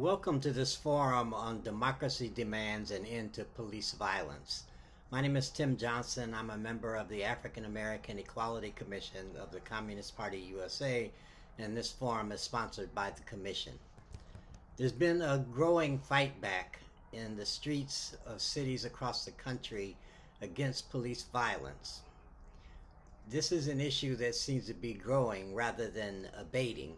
Welcome to this forum on democracy demands and end to police violence. My name is Tim Johnson. I'm a member of the African American Equality Commission of the Communist Party USA, and this forum is sponsored by the Commission. There's been a growing fight back in the streets of cities across the country against police violence. This is an issue that seems to be growing rather than abating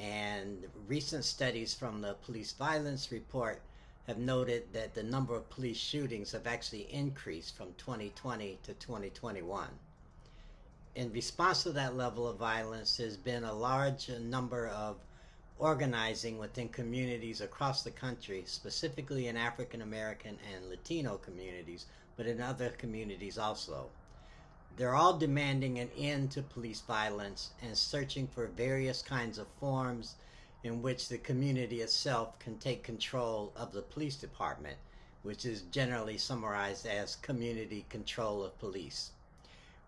and recent studies from the police violence report have noted that the number of police shootings have actually increased from 2020 to 2021. In response to that level of violence, there's been a large number of organizing within communities across the country, specifically in African American and Latino communities, but in other communities also. They're all demanding an end to police violence and searching for various kinds of forms in which the community itself can take control of the police department, which is generally summarized as community control of police.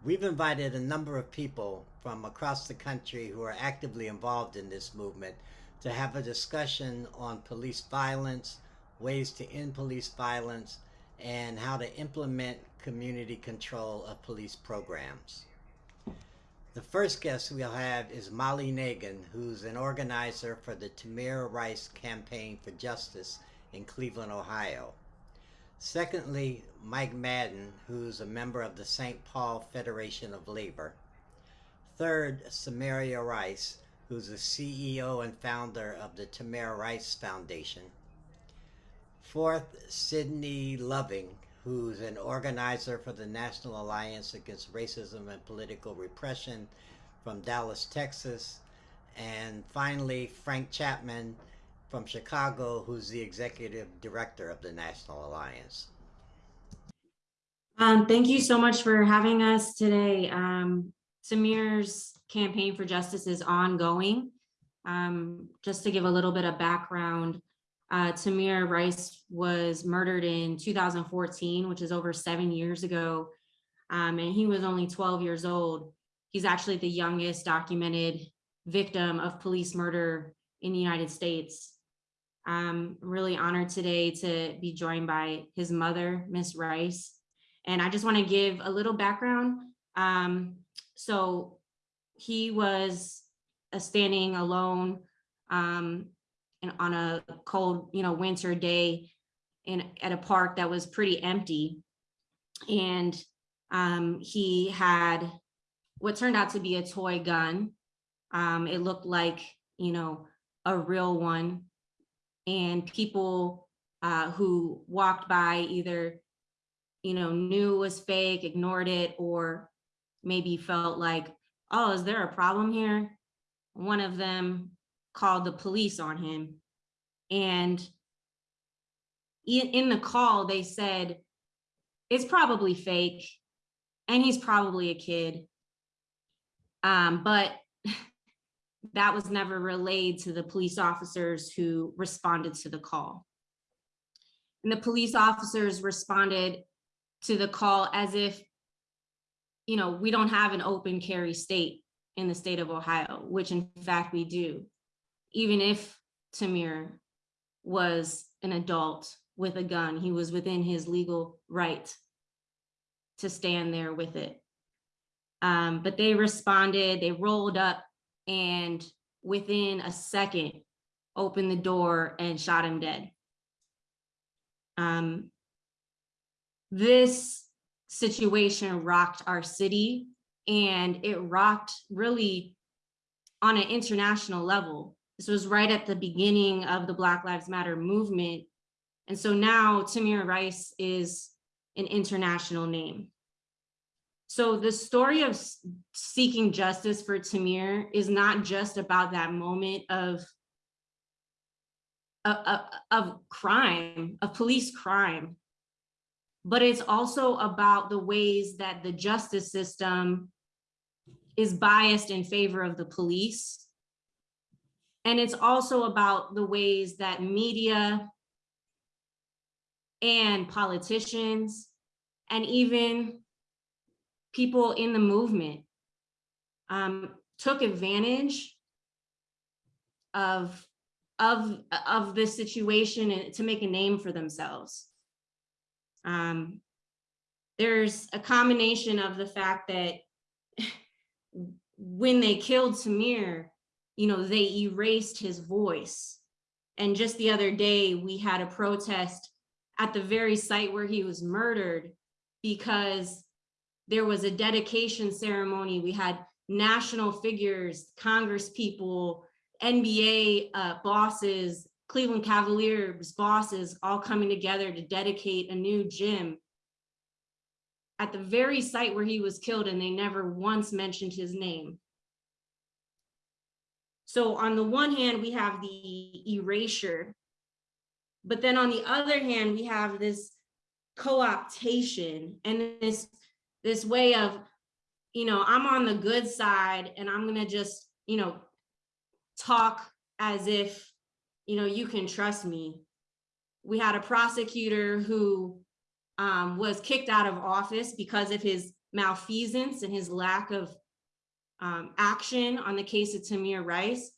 We've invited a number of people from across the country who are actively involved in this movement to have a discussion on police violence, ways to end police violence, and how to implement community control of police programs. The first guest we'll have is Molly Nagin, who's an organizer for the Tamir Rice Campaign for Justice in Cleveland, Ohio. Secondly, Mike Madden, who's a member of the St. Paul Federation of Labor. Third, Samaria Rice, who's the CEO and founder of the Tamir Rice Foundation. Fourth, Sydney Loving, who's an organizer for the National Alliance Against Racism and Political Repression from Dallas, Texas. And finally, Frank Chapman from Chicago, who's the executive director of the National Alliance. Um, thank you so much for having us today. Um, Tamir's campaign for justice is ongoing. Um, just to give a little bit of background, uh, Tamir Rice was murdered in 2014, which is over seven years ago, um, and he was only 12 years old. He's actually the youngest documented victim of police murder in the United States. I'm really honored today to be joined by his mother, Miss Rice. And I just want to give a little background. Um, so he was a standing alone um, on a cold, you know, winter day in at a park that was pretty empty. And um, he had what turned out to be a toy gun. Um, it looked like, you know, a real one. And people uh, who walked by either, you know, knew it was fake, ignored it, or maybe felt like, oh, is there a problem here? One of them called the police on him. And in the call, they said, it's probably fake and he's probably a kid. Um, but that was never relayed to the police officers who responded to the call. And the police officers responded to the call as if, you know, we don't have an open carry state in the state of Ohio, which in fact we do even if Tamir was an adult with a gun, he was within his legal right to stand there with it. Um, but they responded, they rolled up and within a second opened the door and shot him dead. Um, this situation rocked our city and it rocked really on an international level. This was right at the beginning of the Black Lives Matter movement. And so now Tamir Rice is an international name. So the story of seeking justice for Tamir is not just about that moment of, of, of crime, of police crime, but it's also about the ways that the justice system is biased in favor of the police and it's also about the ways that media and politicians and even people in the movement um, took advantage of of, of this situation to make a name for themselves. Um, there's a combination of the fact that when they killed Tamir, you know, they erased his voice. And just the other day, we had a protest at the very site where he was murdered because there was a dedication ceremony. We had national figures, Congress people, NBA uh, bosses, Cleveland Cavaliers bosses all coming together to dedicate a new gym at the very site where he was killed and they never once mentioned his name. So on the one hand, we have the erasure, but then on the other hand, we have this co-optation and this, this way of, you know, I'm on the good side and I'm gonna just, you know, talk as if, you know, you can trust me. We had a prosecutor who um, was kicked out of office because of his malfeasance and his lack of um, action on the case of Tamir Rice.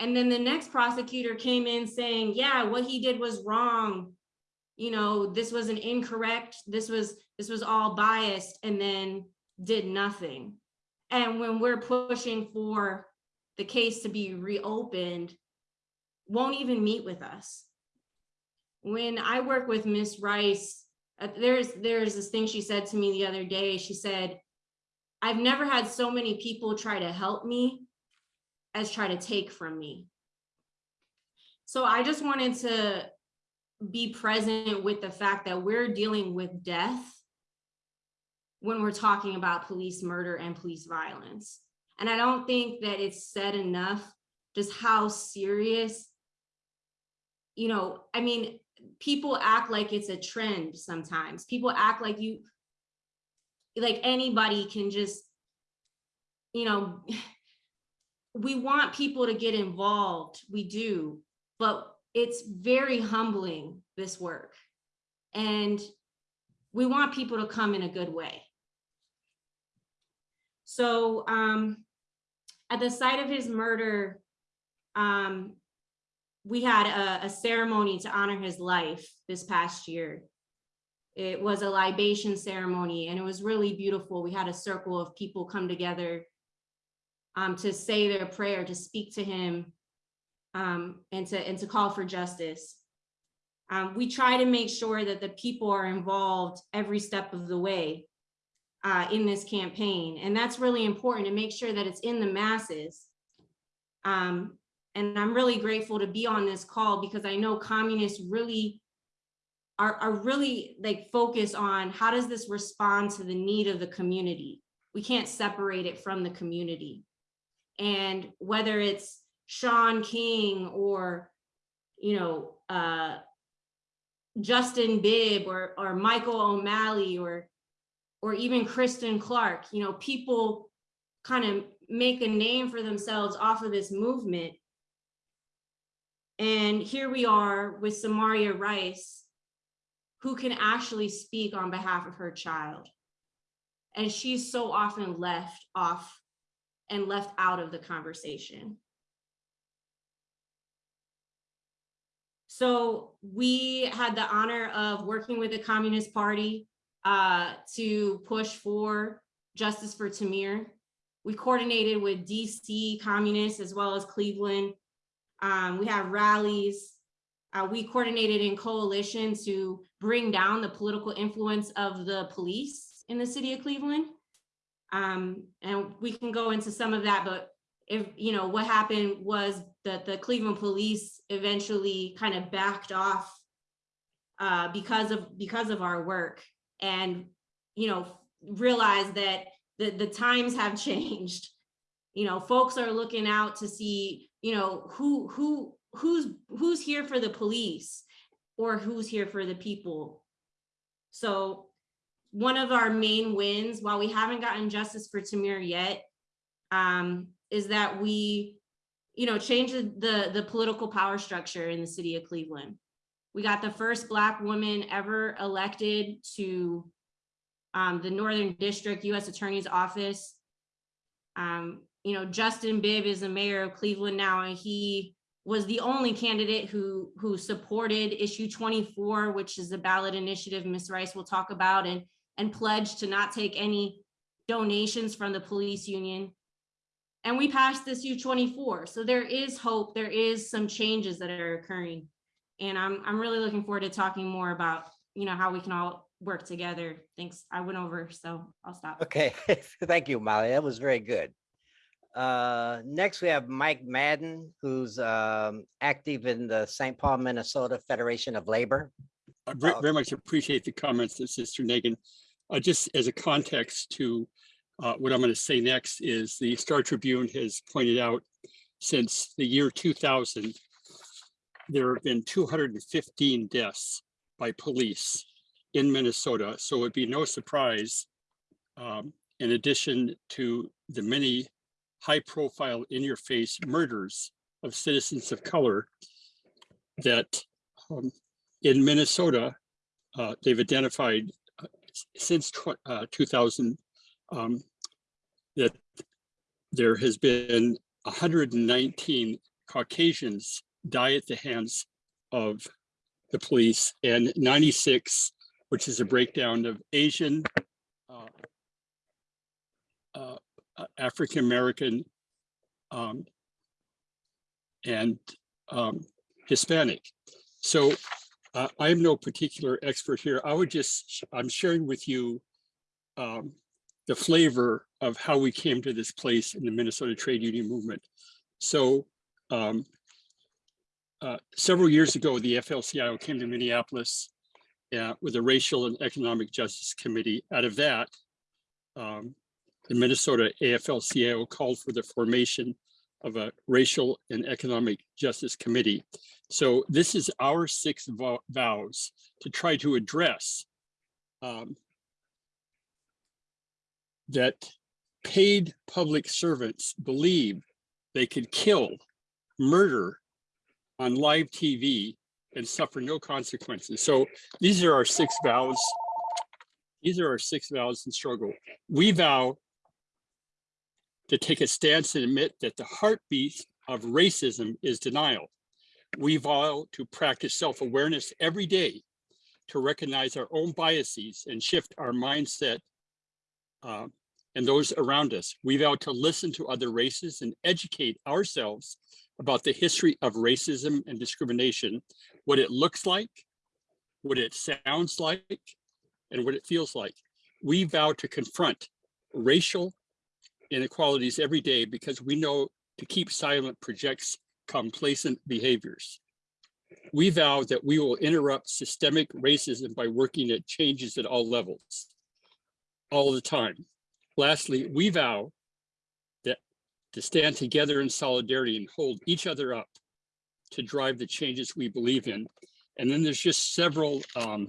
And then the next prosecutor came in saying, yeah, what he did was wrong. You know, this was an incorrect, this was, this was all biased and then did nothing. And when we're pushing for the case to be reopened, won't even meet with us. When I work with Miss Rice, uh, there's there's this thing she said to me the other day. She said, I've never had so many people try to help me as try to take from me. So I just wanted to be present with the fact that we're dealing with death when we're talking about police murder and police violence. And I don't think that it's said enough just how serious, you know, I mean, people act like it's a trend sometimes. People act like you, like anybody can just, you know, we want people to get involved, we do, but it's very humbling, this work. And we want people to come in a good way. So um, at the site of his murder, um, we had a, a ceremony to honor his life this past year. It was a libation ceremony and it was really beautiful. We had a circle of people come together um, to say their prayer, to speak to him, um, and to and to call for justice. Um, we try to make sure that the people are involved every step of the way uh, in this campaign, and that's really important to make sure that it's in the masses. Um, and I'm really grateful to be on this call because I know communists really are, are really like focus on how does this respond to the need of the community? We can't separate it from the community. And whether it's Shaun King or, you know, uh, Justin Bibb or, or Michael O'Malley or, or even Kristen Clarke, you know, people kind of make a name for themselves off of this movement. And here we are with Samaria Rice, who can actually speak on behalf of her child. And she's so often left off and left out of the conversation. So we had the honor of working with the Communist Party uh, to push for justice for Tamir. We coordinated with DC communists as well as Cleveland. Um, we have rallies. Uh, we coordinated in coalition to bring down the political influence of the police in the city of Cleveland. Um, and we can go into some of that, but if, you know, what happened was that the Cleveland police eventually kind of backed off uh, because of because of our work and, you know, realized that the, the times have changed. You know, folks are looking out to see, you know, who who who's who's here for the police or who's here for the people. So one of our main wins, while we haven't gotten justice for Tamir yet, um, is that we, you know, changed the, the political power structure in the city of Cleveland. We got the first Black woman ever elected to um, the Northern District U.S. Attorney's Office. Um, you know, Justin Bibb is the mayor of Cleveland now, and he was the only candidate who, who supported issue 24, which is the ballot initiative Ms. Rice will talk about and, and pledged to not take any donations from the police union. And we passed this U24. So there is hope. There is some changes that are occurring. And I'm, I'm really looking forward to talking more about, you know, how we can all work together. Thanks. I went over, so I'll stop. Okay, thank you, Molly. That was very good. Uh, next we have Mike Madden, who's um, active in the St. Paul, Minnesota Federation of Labor. I very, Uh, very much appreciate the comments of Sister Megan. Uh, just as a context to uh, what I'm going to say next is the Star Tribune has pointed out since the year 2000, there have been 215 deaths by police in Minnesota. So it'd be no surprise, um, in addition to the many high profile in your face murders of citizens of color that um, in Minnesota, uh, they've identified uh, since uh, 2000 um, that there has been 119 Caucasians die at the hands of the police and 96, which is a breakdown of Asian, uh, African American, um, and um, Hispanic. So uh, I am no particular expert here. I would just, I'm sharing with you um, the flavor of how we came to this place in the Minnesota trade union movement. So um, uh, several years ago, the FLCIO came to Minneapolis uh, with a racial and economic justice committee. Out of that, um, the Minnesota AFL-CIO called for the formation of a racial and economic justice committee. So this is our six vo- vows to try to address um, that paid public servants believe they could kill, murder on live TV and suffer no consequences. So these are our six vows. These are our six vows in struggle. We vow to take a stance and admit that the heartbeat of racism is denial. We vow to practice self-awareness every day to recognize our own biases and shift our mindset uh, and those around us. We vow to listen to other races and educate ourselves about the history of racism and discrimination, what it looks like, what it sounds like, and what it feels like. We vow to confront racial inequalities every day because we know to keep silent projects complacent behaviors. We vow that we will interrupt systemic racism by working at changes at all levels, all the time. Lastly, we vow that to stand together in solidarity and hold each other up to drive the changes we believe in. And then there's just several um,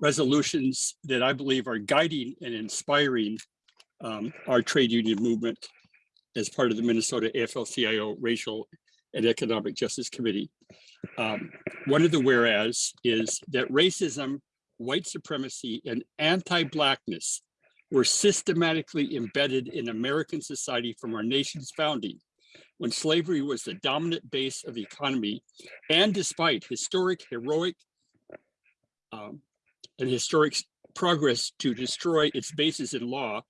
resolutions that I believe are guiding and inspiring um, our trade union movement as part of the Minnesota AFL-CIO Racial and Economic Justice Committee. Um, one of the whereas is that racism, white supremacy, and anti-blackness were systematically embedded in American society from our nation's founding when slavery was the dominant base of the economy and despite historic, heroic, um, and historic progress to destroy its basis in law,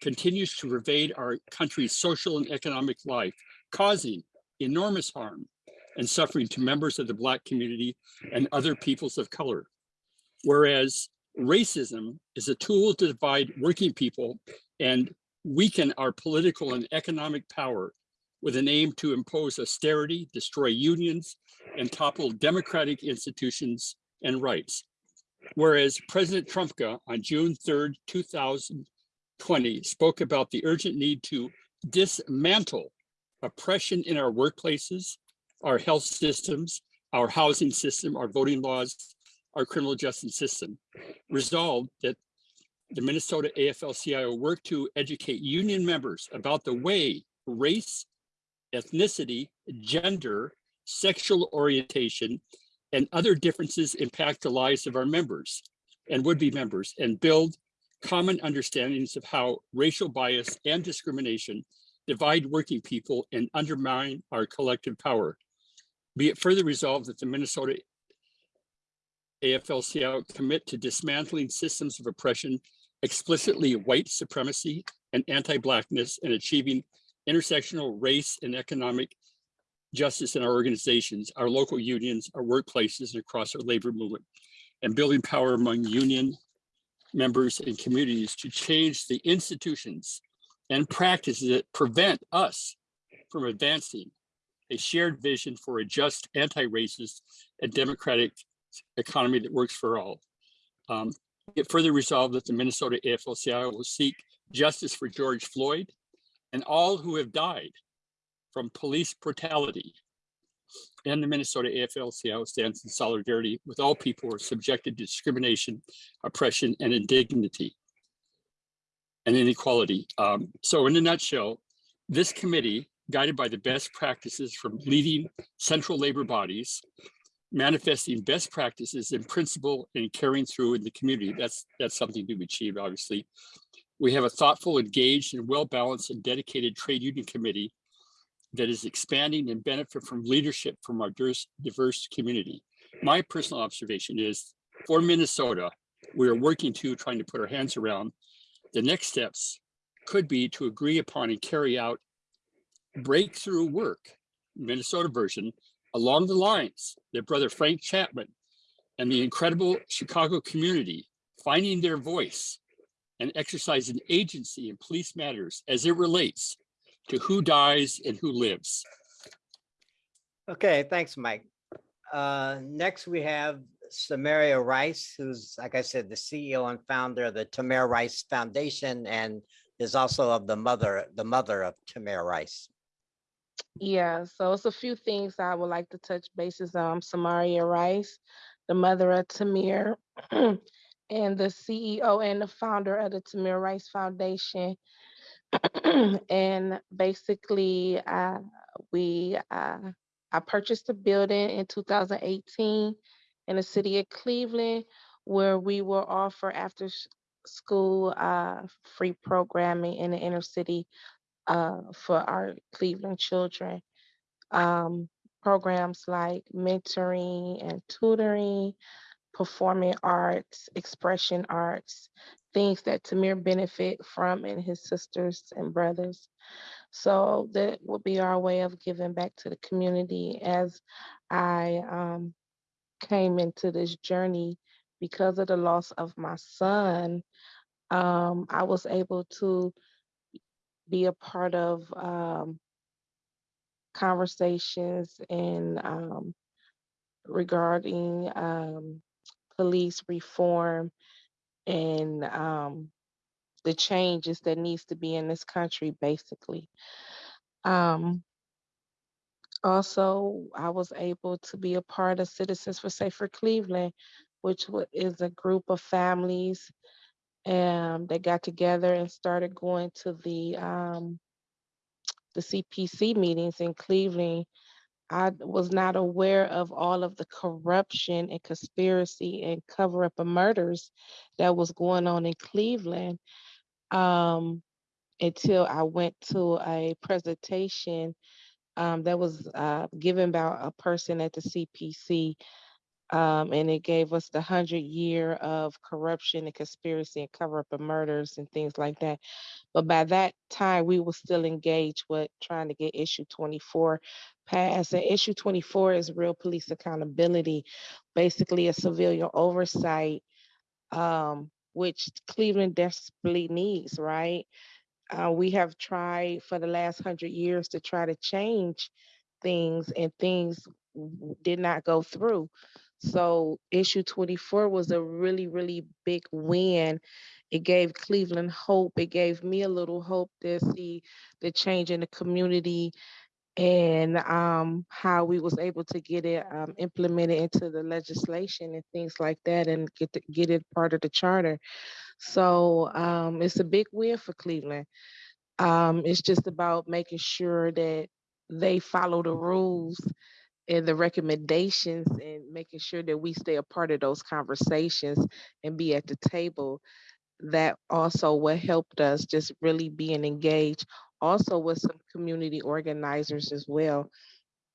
continues to pervade our country's social and economic life, causing enormous harm and suffering to members of the Black community and other peoples of color. Whereas racism is a tool to divide working people and weaken our political and economic power with an aim to impose austerity, destroy unions, and topple democratic institutions and rights. Whereas President Trumka on June 3rd, 2020 spoke about the urgent need to dismantle oppression in our workplaces, our health systems, our housing system, our voting laws, our criminal justice system. Resolved that the Minnesota AFL-CIO work to educate union members about the way race, ethnicity, gender, sexual orientation, and other differences impact the lives of our members and would-be members and build common understandings of how racial bias and discrimination divide working people, and undermine our collective power. Be it further resolved that the Minnesota AFL-CIO commit to dismantling systems of oppression, explicitly white supremacy and anti-blackness, and achieving intersectional race and economic justice in our organizations, our local unions, our workplaces, and across our labor movement, and building power among union members and communities to change the institutions and practices that prevent us from advancing a shared vision for a just, anti-racist, and democratic economy that works for all. Um, it further resolved that the Minnesota AFL-CIO will seek justice for George Floyd and all who have died from police brutality. And the Minnesota AFL-CIO stands in solidarity with all people who are subjected to discrimination, oppression, and indignity and inequality. Um, so in a nutshell, this committee, guided by the best practices from leading central labor bodies, manifesting best practices in principle and carrying through in the community. That's that's something to be achieved, obviously. We have a thoughtful, engaged, and well-balanced and dedicated trade union committee that is expanding and benefit from leadership from our diverse, community. My personal observation is for Minnesota, we are working to trying to put our hands around. The next steps could be to agree upon and carry out breakthrough work, Minnesota version, along the lines that brother Frank Chapman and the incredible Chicago community finding their voice and exercising agency in police matters as it relates to who dies and who lives. Okay, thanks, Mike. Uh, next, we have Samaria Rice, who's, like I said, the CEO and founder of the Tamir Rice Foundation and is also of the mother, the mother of Tamir Rice. Yeah, so it's a few things I would like to touch bases on. Samaria Rice, the mother of Tamir, and the CEO and the founder of the Tamir Rice Foundation. and basically, uh, we uh, I purchased a building in 2018 in the city of Cleveland, where we will offer after s- school uh, free programming in the inner city uh, for our Cleveland children. Um, programs like mentoring and tutoring, performing arts, expression arts, things that Tamir benefit from and his sisters and brothers. So that would be our way of giving back to the community as I um, came into this journey because of the loss of my son. Um, I was able to be a part of um, conversations and um, regarding um, police reform and um, the changes that needs to be in this country, basically. Um, also, I was able to be a part of Citizens for Safer Cleveland, which is a group of families um, that got together and started going to the um, the CPC meetings in Cleveland. I was not aware of all of the corruption and conspiracy and cover up of murders that was going on in Cleveland um, until I went to a presentation um, that was uh, given by a person at the CPC. Um, and it gave us the hundred year of corruption and conspiracy and cover up of murders and things like that. But by that time, we were still engaged with trying to get issue 24 passed. And issue 24 is real police accountability, basically a civilian oversight, um, which Cleveland desperately needs, right? Uh, we have tried for the last hundred years to try to change things and things did not go through. So issue 24 was a really, really big win. It gave Cleveland hope. It gave me a little hope to see the change in the community and um, how we was able to get it um, implemented into the legislation and things like that and get get it part of the charter. So um, it's a big win for Cleveland. Um, it's just about making sure that they follow the rules and the recommendations and making sure that we stay a part of those conversations and be at the table. That also what helped us just really being engaged also with some community organizers as well,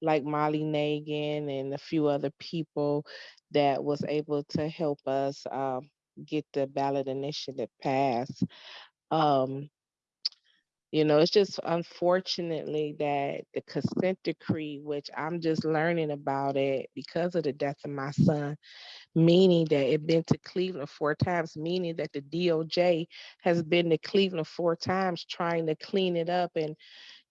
like Molly Nagin and a few other people that was able to help us um, get the ballot initiative passed. Um, you know, it's just unfortunately that the consent decree, which I'm just learning about it because of the death of my son, meaning that it been to Cleveland four times, meaning that the DOJ has been to Cleveland four times trying to clean it up and,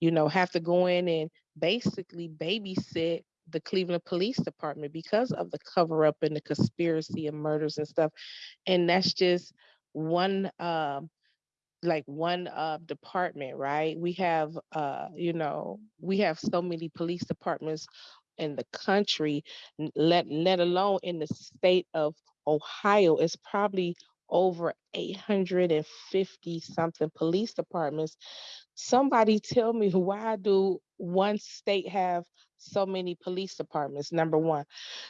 you know, have to go in and basically babysit the Cleveland Police Department because of the cover up and the conspiracy and murders and stuff. And that's just one um like one uh department, right? We have uh, you know, we have so many police departments in the country, let let alone in the state of Ohio. It's probably over 850 something police departments. Somebody tell me why do one state have so many police departments? Number one.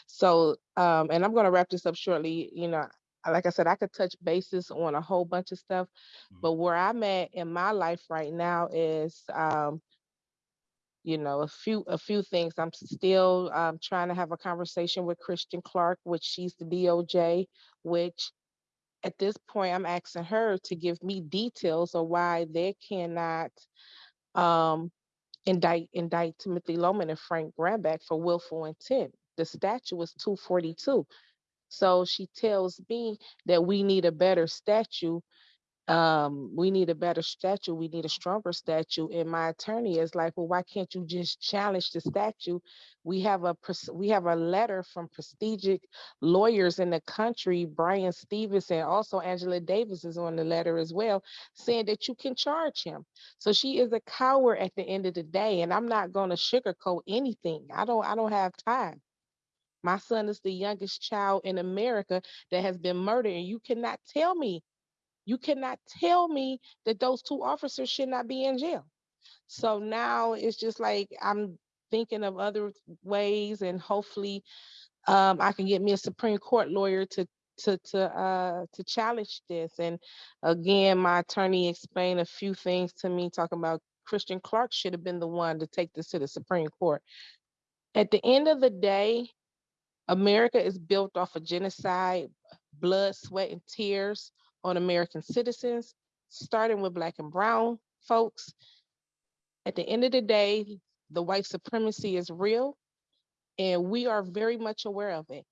So um, and I'm gonna wrap this up shortly. You know, like I said, I could touch bases on a whole bunch of stuff, but where I'm at in my life right now is, um, you know, a few a few things. I'm still um, trying to have a conversation with Kristen Clarke, which she's the DOJ, which at this point I'm asking her to give me details of why they cannot um, indict indict Timothy Loehmann and Frank Garmback for willful intent. The statute was 242. So she tells me that we need a better statue. Um, we need a better statue. We need a stronger statue. And my attorney is like, well, why can't you just challenge the statue? We have a we have a letter from prestigious lawyers in the country, Bryan Stevenson, also Angela Davis is on the letter as well, saying that you can charge him. So she is a coward at the end of the day, and I'm not going to sugarcoat anything. I don't I don't have time. My son is the youngest child in America that has been murdered, and you cannot tell me, you cannot tell me that those two officers should not be in jail. So now it's just like I'm thinking of other ways, and hopefully, um, I can get me a Supreme Court lawyer to to to uh to challenge this. And again, my attorney explained a few things to me, talking about Kristen Clarke should have been the one to take this to the Supreme Court. At the end of the day, America is built off of genocide, blood, sweat, and tears on American citizens, starting with black and brown folks. At the end of the day, the white supremacy is real, and we are very much aware of it.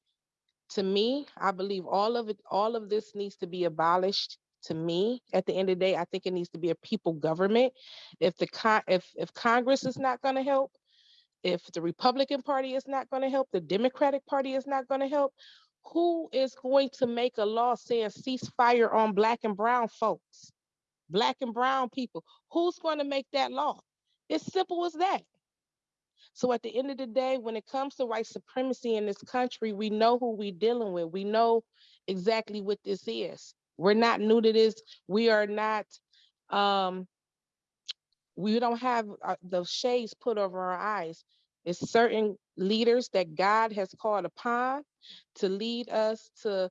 To me, I believe all of it, all of this needs to be abolished. To me, at the end of the day, I think it needs to be a people government. If the con, if if Congress is not going to help, if the Republican Party is not going to help, the Democratic Party is not going to help, who is going to make a law saying ceasefire on black and brown folks, black and brown people? Who's going to make that law? It's simple as that. So at the end of the day, when it comes to white supremacy in this country, we know who we're dealing with. We know exactly what this is. We're not new to this. We are not um we don't have uh, the shades put over our eyes. It's certain leaders that God has called upon to lead us to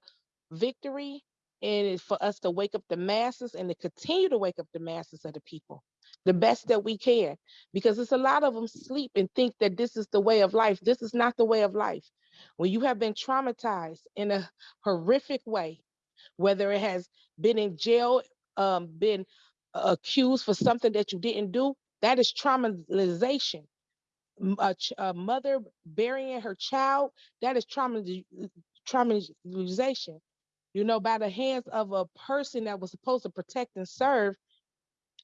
victory and for us to wake up the masses and to continue to wake up the masses of the people the best that we can because it's a lot of them sleep and think that this is the way of life this is not the way of life when you have been traumatized in a horrific way whether it has been in jail um, been accused for something that you didn't do, that is traumatization. A, ch- a mother burying her child, that is trauma, uh, traumatization. You know, by the hands of a person that was supposed to protect and serve,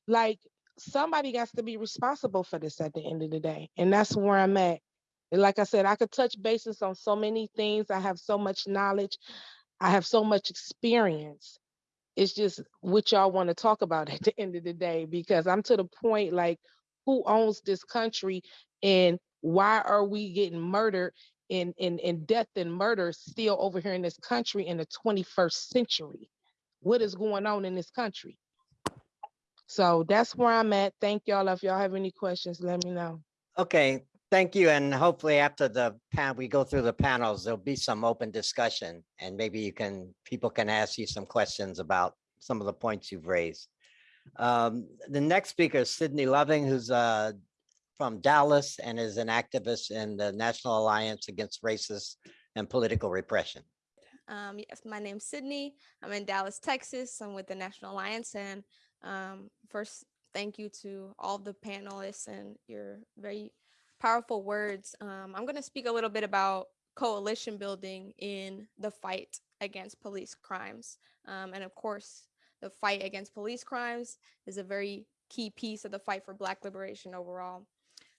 like somebody got to be responsible for this at the end of the day. And that's where I'm at. And like I said, I could touch bases on so many things. I have so much knowledge. I have so much experience it's just what y'all want to talk about at the end of the day because I'm to the point like who owns this country and why are we getting murdered and and, and death and murder still over here in this country in the 21st century? What is going on in this country? So that's where I'm at. Thank y'all. If y'all have any questions, let me know. Okay, thank you. And hopefully after the pan, we go through the panels, there'll be some open discussion and maybe you can, people can ask you some questions about some of the points you've raised. Um, the next speaker is Sydney Loving, who's uh, from Dallas and is an activist in the National Alliance Against Racist and Political Repression. Um, yes, my name's Sydney. I'm in Dallas, Texas. I'm with the National Alliance. And um, first, thank you to all the panelists and your very powerful words. Um, I'm going to speak a little bit about coalition building in the fight against police crimes. Um, and of course, the fight against police crimes is a very key piece of the fight for Black liberation overall.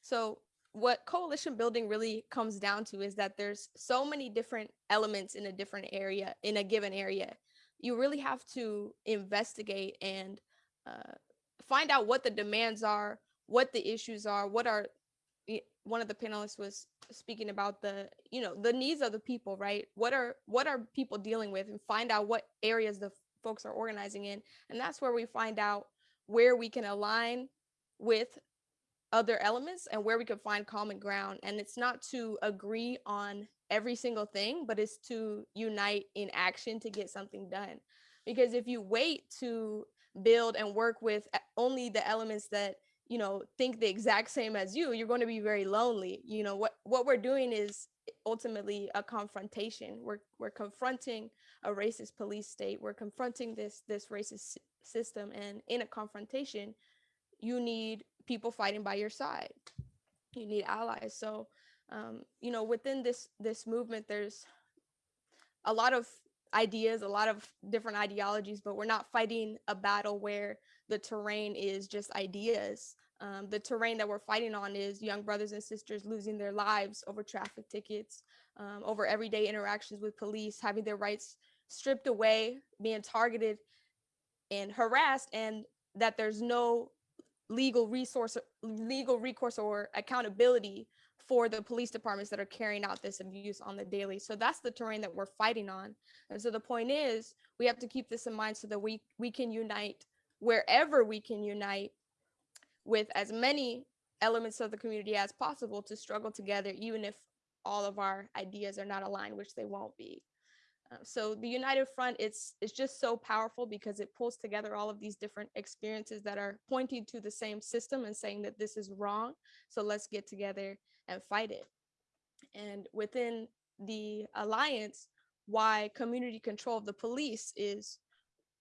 So what coalition building really comes down to is that there's so many different elements in a different area in a given area you really have to investigate and uh, find out what the demands are what the issues are what are one of the panelists was speaking about the you know the needs of the people right what are what are people dealing with and find out what areas the folks are organizing in and that's where we find out where we can align with other elements and where we can find common ground. And it's not to agree on every single thing, but it's to unite in action to get something done. Because if you wait to build and work with eh, only the elements that you know think the exact same as you you're going to be very lonely you know what what we're doing is ultimately a confrontation we're we're confronting a racist police state we're confronting this this racist system and in a confrontation you need people fighting by your side you need allies so um, you know within this this movement there's a lot of ideas a lot of different ideologies but we're not fighting a battle where the terrain is just ideas. Um, the terrain that we're fighting on is young brothers and sisters losing their lives over traffic tickets um, over everyday interactions with police having their rights stripped away being targeted and harassed and that there's no legal resource legal recourse or accountability for the police departments that are carrying out this abuse on the daily. So that's the terrain that we're fighting on. And so the point is we have to keep this in mind so that we we can unite wherever we can unite with as many elements of the community as possible to struggle together even if all of our ideas are not aligned which they won't be uh, so the United Front, it's it's just so powerful because it pulls together all of these different experiences that are pointing to the same system and saying that this is wrong. So let's get together and fight it. And within the alliance, why community control of the police is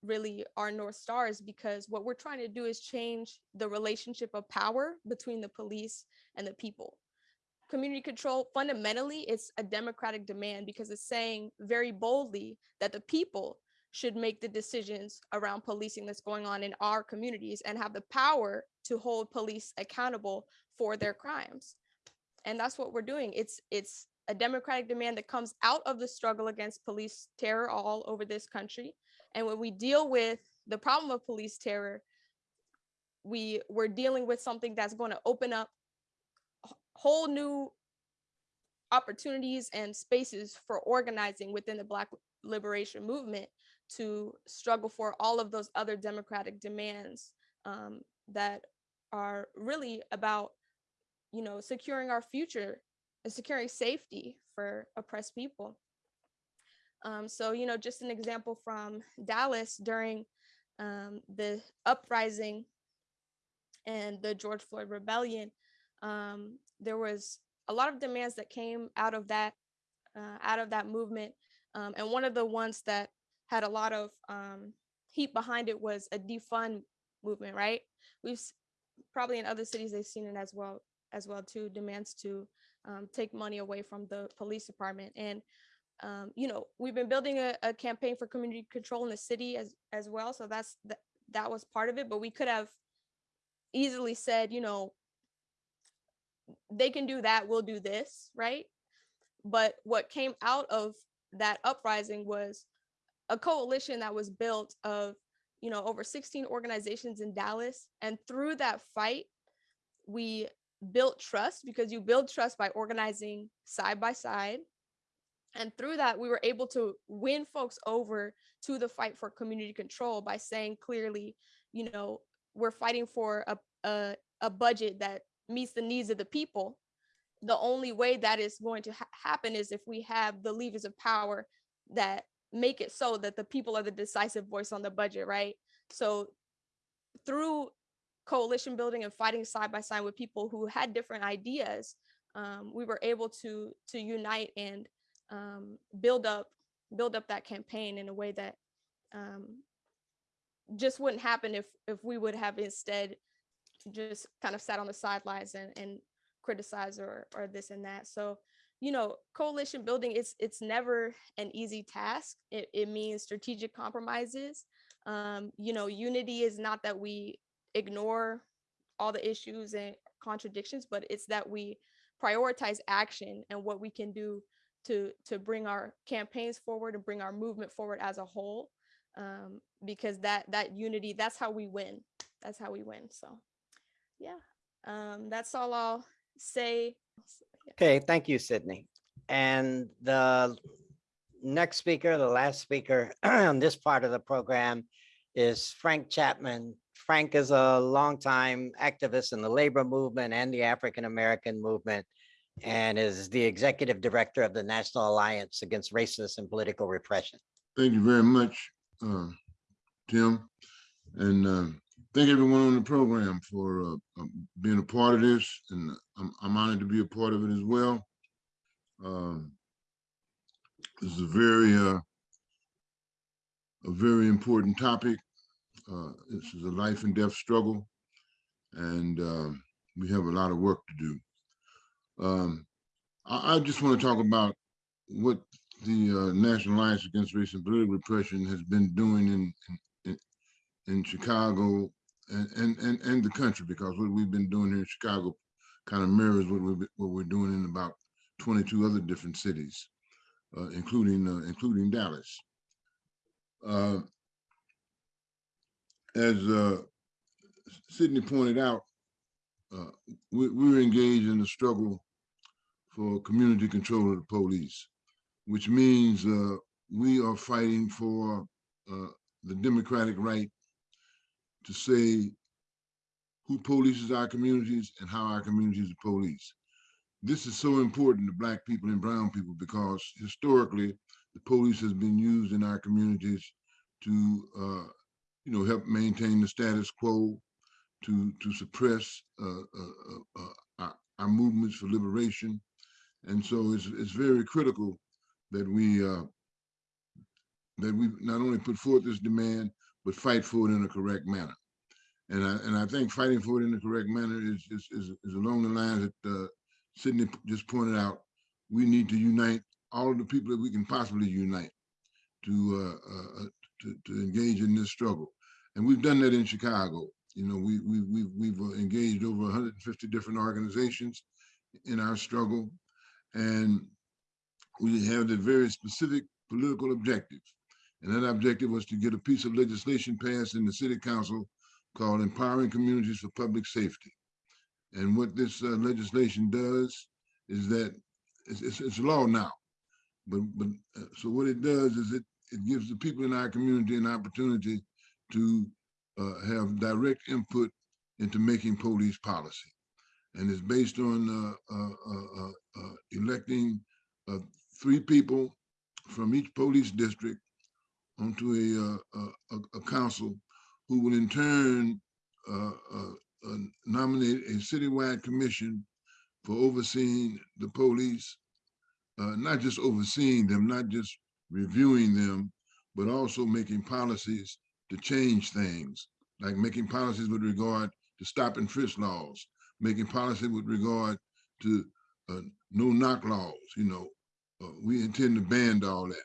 really our north Stars because what we're trying to do is change the relationship of power between the police and the people. Community control fundamentally it's a democratic demand because it's saying very boldly that the people should make the decisions around policing that's going on in our communities and have the power to hold police accountable for their crimes. And that's what we're doing. It's it's a democratic demand that comes out of the struggle against police terror all over this country and when we deal with the problem of police terror we we're dealing with something that's going to open up whole new opportunities and spaces for organizing within the Black liberation movement to struggle for all of those other democratic demands um, that are really about, you know, securing our future and securing safety for oppressed people. Um, so, you know, just an example from Dallas during um, the uprising and the George Floyd rebellion, um, there was a lot of demands that came out of that uh, out of that movement. Um, and one of the ones that had a lot of um, heat behind it was a defund movement right? We've probably in other cities they've seen it as well as well too demands to um, take money away from the police department. And um, you know we've been building a, a campaign for community control in the city as as well so that's that that was part of it but we could have easily said you know they can do that we'll do this right? But what came out of that uprising was a coalition that was built of you know over 16 organizations in dallas and through that fight we built trust because you build trust by organizing side by side and through that we were able to win folks over to the fight for community control by saying clearly you know we're fighting for a, a, a budget that meets the needs of the people. The only way that is going to ha- happen is if we have the levers of power that make it so that the people are the decisive voice on the budget right? So through coalition building and fighting side by side with people who had different ideas, um, we were able to to unite and um, build up build up that campaign in a way that um, just wouldn't happen if if we would have instead just kind of sat on the sidelines and and criticize or or this and that. So you know, coalition building it's it's never an easy task. It it means strategic compromises. Um, you know, unity is not that we ignore all the issues and contradictions, but it's that we prioritize action and what we can do to to bring our campaigns forward and bring our movement forward as a whole um, because that that unity that's how we win that's how we win so yeah um, that's all i'll say Okay, thank you, Sydney. And the next speaker, the last speaker on this part of the program is Frank Chapman. Frank is a longtime activist in the labor movement and the African-American movement and is the executive director of the National Alliance Against Racist and Political Repression. Thank you very much, uh, Tim. And uh, thank everyone on the program for uh, um, being a part of this. And I'm, I'm honored to be a part of it as well. Um, This is a very, uh, a very important topic. Uh, This is a life and death struggle. And um, we have a lot of work to do. Um, I, I just want to talk about what the uh, National Alliance Against Race and Political Repression has been doing in in, in Chicago and, and and and the country because what we've been doing here in Chicago kind of mirrors what we what we're doing in about 22 other different cities, uh, including uh, including Dallas. Uh, as uh, Sydney pointed out, uh, we, we're engaged in the struggle for community control of the police which means uh, we are fighting for uh, the democratic right to say who polices our communities and how our communities are policed. This is so important to Black people and Brown people because historically, the police has been used in our communities to, uh, you know, help maintain the status quo, to to suppress uh, uh, uh, our, our movements for liberation, and so it's it's very critical that we that we not only put forth this demand but fight for it in a correct manner. And I and I think fighting for it in the correct manner is is is, is along the lines that Sydney just pointed out. We need to unite all of the people that we can possibly unite to uh, uh, to, to engage in this struggle, and we've done that in Chicago. You know, we we we we've uh, engaged over 150 different organizations in our struggle, and we have a very specific political objective. And that objective was to get a piece of legislation passed in the city council called Empowering Communities for Public Safety. And what this uh, legislation does is that it's, it's, it's law now. But, but uh, so what it does is it, it gives the people in our community an opportunity to uh, have direct input into making police policy. And it's based on uh, uh, uh, uh, electing three people from each police district onto a, a, a council who will in turn nominate a citywide commission for overseeing the police, not just overseeing them, not just reviewing them, but also making policies to change things, like making policies with regard to stop and frisk laws, making policy with regard to uh, no knock laws, you know, uh, we intend to ban all that.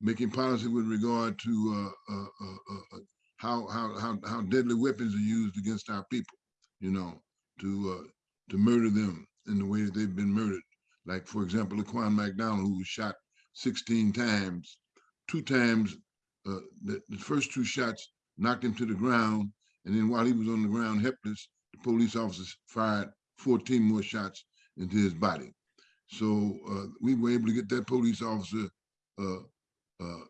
Making policy with regard to uh, uh, uh, uh, how, how how how deadly weapons are used against our people, you know, to to murder them in the way that they've been murdered. Like for example, Laquan McDonald, who was shot 16 times, two times, uh, the, the first two shots knocked him to the ground, and then while he was on the ground helpless, the police officers fired 14 more shots into his body. So uh, we were able to get that police officer uh, uh,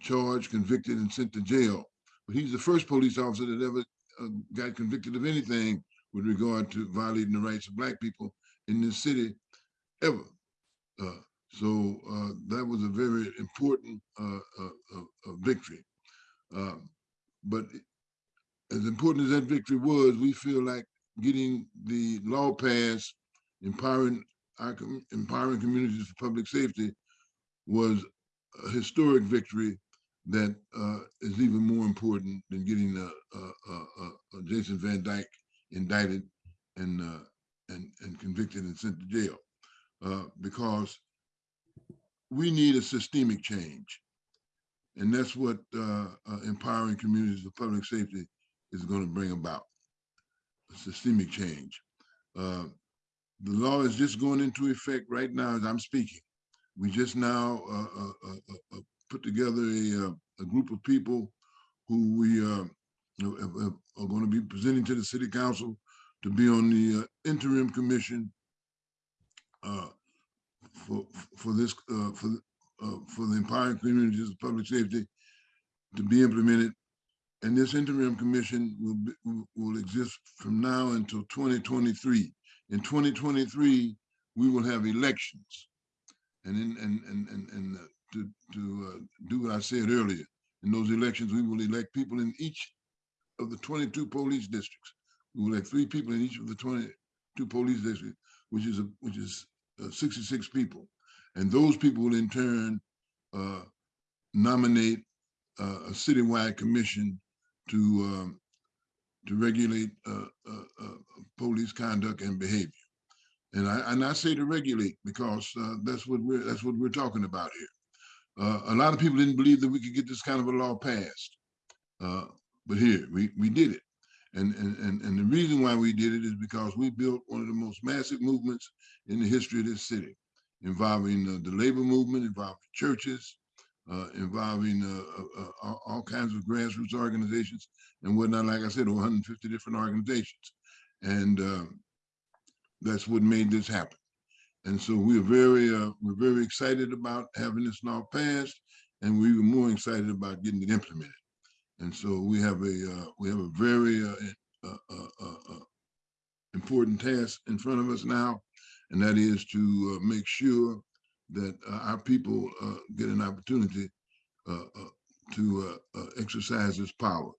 charged, convicted, and sent to jail. But he's the first police officer that ever uh, got convicted of anything with regard to violating the rights of Black people in this city ever. Uh, so uh, that was a very important victory. Um, but as important as that victory was, we feel like getting the law passed, empowering our empowering communities for public safety was a historic victory that uh, is even more important than getting uh, uh, uh, uh, uh, Jason Van Dyke indicted and uh, and and convicted and sent to jail, uh, because we need a systemic change, and that's what uh, uh, empowering communities of public safety is going to bring about. A systemic change. Uh, the law is just going into effect right now as I'm speaking. We just now uh, uh, uh, put together a, a group of people who we have- are going to be presenting to the city council to be on the interim commission for, for this, uh, for, uh, for the empowering communities of public safety to be implemented. And this interim commission will, be- will exist from now until 2023. In 2023, we will have elections. And in, and, and, and, and uh, to, to uh, do what I said earlier, in those elections, we will elect people in each of the 22 police districts. We will elect three people in each of the 22 police districts, which is, a which is uh, 66 people. And those people will in turn uh, nominate uh, a citywide commission to um, to regulate uh, uh, uh, police conduct and behavior. And I and I say to regulate because that's what we're that's what we're talking about here. A lot of people didn't believe that we could get this kind of a law passed, but here we we did it. And, and and the reason why we did it is because we built one of the most massive movements in the history of this city, involving uh, the labor movement, involving churches, uh, involving uh, uh, uh, all, all kinds of grassroots organizations and whatnot. Like I said, 150 different organizations, and um, that's what made this happen. And so we're very uh, we're very excited about having this law passed, and we were more excited about getting it implemented. And so we have a uh, we have a very uh, uh, uh, important task in front of us now, and that is to make sure that our people get an opportunity to exercise this power.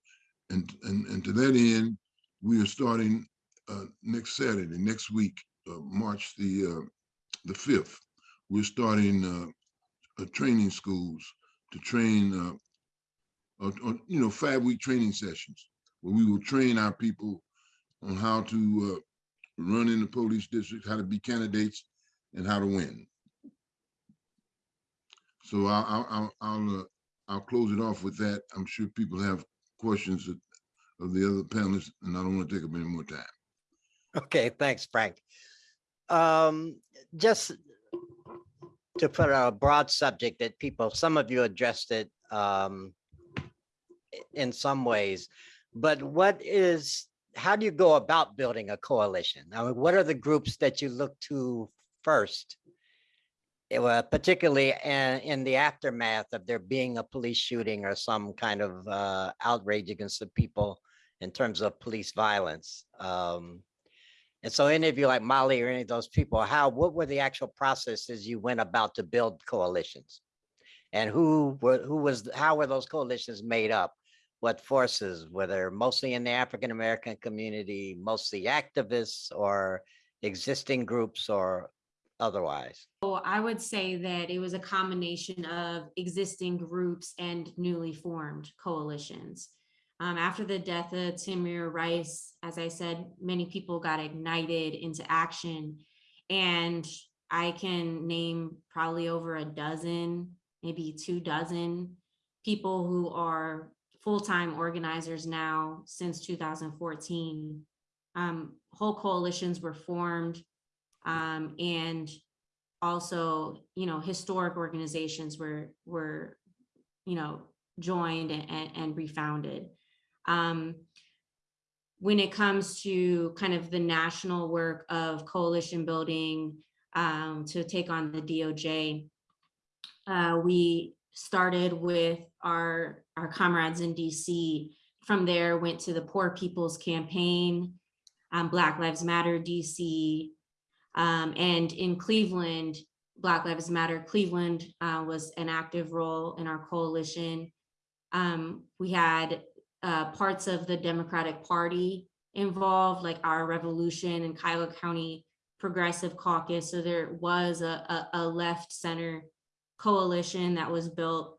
And, and, and to that end, we are starting uh, next Saturday, next week, uh, March the uh, the 5th. We're starting training schools to train, you know, five week training sessions where we will train our people on how to uh, run in the police district, how to be candidates, and how to win. So I'll, I'll, I'll, I'll, uh, I'll close it off with that. I'm sure people have questions of, of the other panelists, and I don't want to take up any more time. Okay, thanks, Frank. Um, just to put a broad subject that people, some of you addressed it um, in some ways, but what is, how do you go about building a coalition? I mean, what are the groups that you look to first? Eh, particularly in, in the aftermath of there being a police shooting or some kind of uh, outrage against the people in terms of police violence. Um, and so any of you like Molly or any of those people, how, what were the actual processes you went about to build coalitions? And who were, who was, how were those coalitions made up? What forces, whether mostly in the African-American community, mostly activists or existing groups or otherwise? So I would say that it was a combination of existing groups and newly formed coalitions. Um, after the death of Tamir Rice, as I said, many people got ignited into action. And I can name probably over a dozen, maybe two dozen people who are full-time organizers now since 2014. Um, whole coalitions were formed um, and also, you know, historic organizations were, were, you know, joined and, and, refounded. Um, when it comes to kind of the national work of coalition building um, to take on the DOJ, uh, we started with our, our comrades in DC. From there, went to the Poor People's Campaign, um, Black Lives Matter DC, um, and in Cleveland, Black Lives Matter Cleveland uh, was an active role in our coalition. Um, we had uh, parts of the Democratic Party involved, like our Revolution and Cuyahoga County Progressive Caucus. So there was a, a, a left center coalition that was built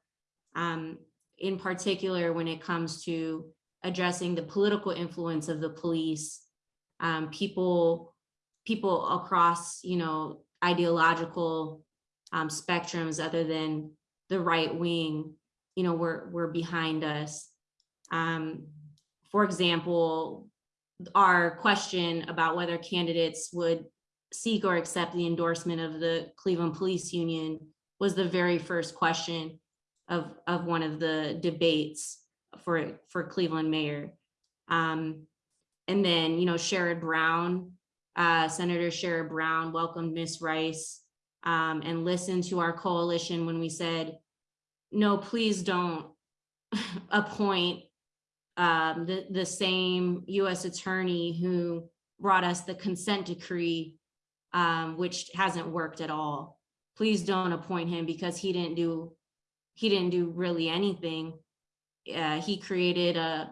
um, in particular when it comes to addressing the political influence of the police. Um, people, people across, you know, ideological um, spectrums other than the right wing, you know, were, were behind us. Um, for example, our question about whether candidates would seek or accept the endorsement of the Cleveland Police Union was the very first question of, of one of the debates for, for Cleveland mayor. Um, and then, you know, Sherrod Brown, uh, Senator Sherrod Brown welcomed Miss Rice um, and listened to our coalition when we said, no, please don't appoint um, the, the same US attorney who brought us the consent decree, um, which hasn't worked at all. Please don't appoint him because he didn't do, he didn't do really anything. Uh, he created a,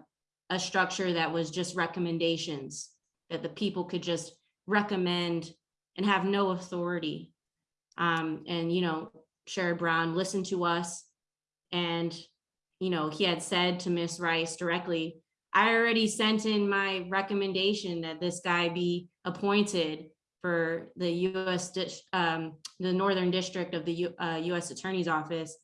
a structure that was just recommendations that the people could just recommend and have no authority. Um, and, you know, Sherrod Brown listened to us and, you know, he had said to Miss Rice directly, I already sent in my recommendation that this guy be appointed for the US, um, the Northern District of the U- uh, US Attorney's Office.